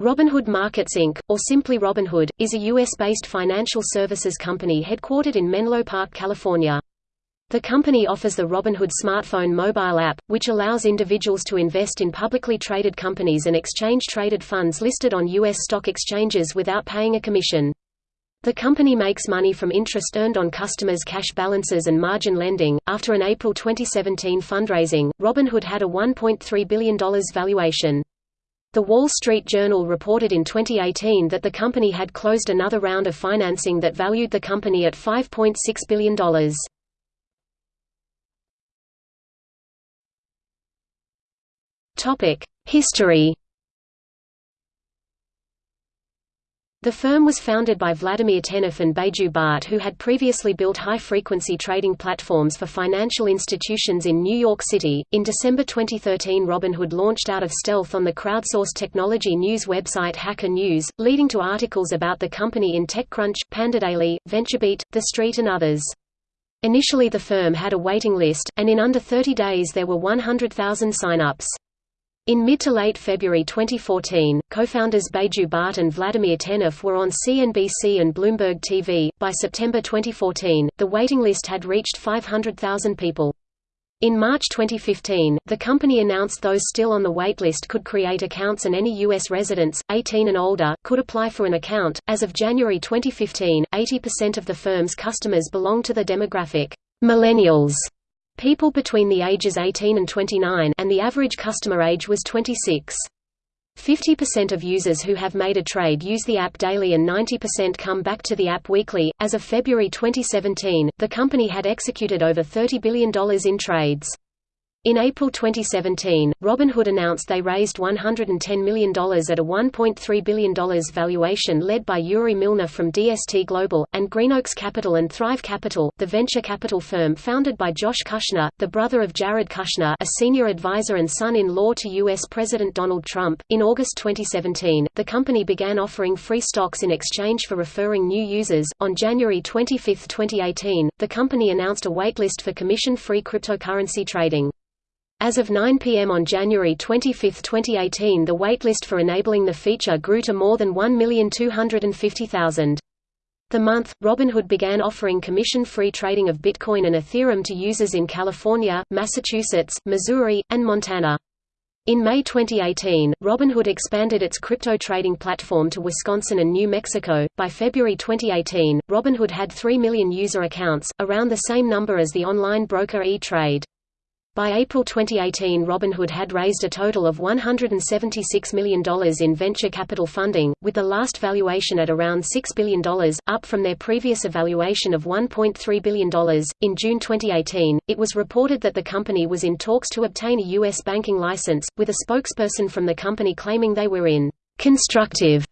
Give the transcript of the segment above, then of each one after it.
Robinhood Markets Inc., or simply Robinhood, is a U.S.-based financial services company headquartered in Menlo Park, California. The company offers the Robinhood smartphone mobile app, which allows individuals to invest in publicly traded companies and exchange-traded funds listed on U.S. stock exchanges without paying a commission. The company makes money from interest earned on customers' cash balances and margin lending. After an April 2017 fundraising, Robinhood had a $1.3 billion valuation. The Wall Street Journal reported in 2018 that the company had closed another round of financing that valued the company at $5.6 billion. History The firm was founded by Vladimir Tenev and Baiju Bhatt who had previously built high-frequency trading platforms for financial institutions in New York City. In December 2013 Robinhood launched out of stealth on the crowdsourced technology news website Hacker News, leading to articles about the company in TechCrunch, PandoDaily, VentureBeat, The Street and others. Initially the firm had a waiting list, and in under 30 days there were 100,000 sign-ups. In mid to late February 2014, co-founders Baiju Bhatt and Vladimir Tenev were on CNBC and Bloomberg TV. By September 2014, the waiting list had reached 500,000 people. In March 2015, the company announced those still on the waitlist could create accounts and any U.S. residents, 18 and older, could apply for an account. As of January 2015, 80% of the firm's customers belong to the demographic millennials people between the ages 18 and 29 and the average customer age was 26. 50% of users who have made a trade use the app daily and 90% come back to the app weekly. As of February 2017, the company had executed over $30 billion in trades. In April 2017, Robinhood announced they raised $110 million at a $1.3 billion valuation led by Yuri Milner from DST Global, and GreenOaks Capital and Thrive Capital, the venture capital firm founded by Josh Kushner, the brother of Jared Kushner a senior advisor and son-in-law to U.S. President Donald Trump. In August 2017, the company began offering free stocks in exchange for referring new users. On January 25, 2018, the company announced a waitlist for commission-free cryptocurrency trading. As of 9 p.m. on January 25, 2018 the waitlist for enabling the feature grew to more than 1,250,000. The month, Robinhood began offering commission-free trading of Bitcoin and Ethereum to users in California, Massachusetts, Missouri, and Montana. In May 2018, Robinhood expanded its crypto trading platform to Wisconsin and New Mexico. By February 2018, Robinhood had 3 million user accounts, around the same number as the online broker E-Trade. By April 2018 Robinhood had raised a total of $176 million in venture capital funding, with the last valuation at around $6 billion, up from their previous evaluation of $1.3 billion. In June 2018, it was reported that the company was in talks to obtain a U.S. banking license, with a spokesperson from the company claiming they were in constructive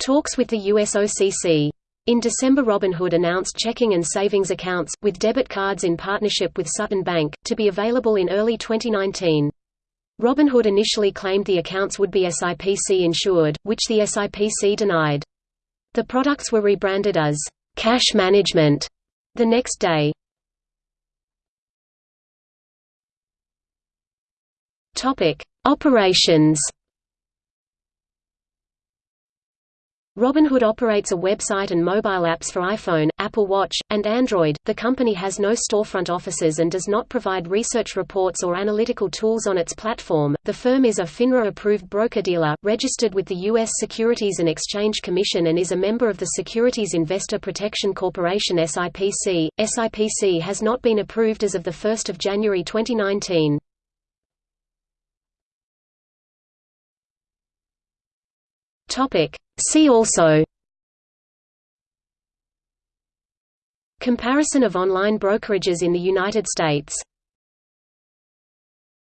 talks with the US OCC. In December Robinhood announced checking and savings accounts, with debit cards in partnership with Sutton Bank, to be available in early 2019. Robinhood initially claimed the accounts would be SIPC insured, which the SIPC denied. The products were rebranded as cash management the next day. Topic: Operations Robinhood operates a website and mobile apps for iPhone, Apple Watch, and Android. The company has no storefront offices and does not provide research reports or analytical tools on its platform. The firm is a FINRA approved broker-dealer, registered with the U.S. Securities and Exchange Commission and is a member of the Securities Investor Protection Corporation SIPC. SIPC has not been approved as of 1 January 2019. Topic. See also Comparison of online brokerages in the United States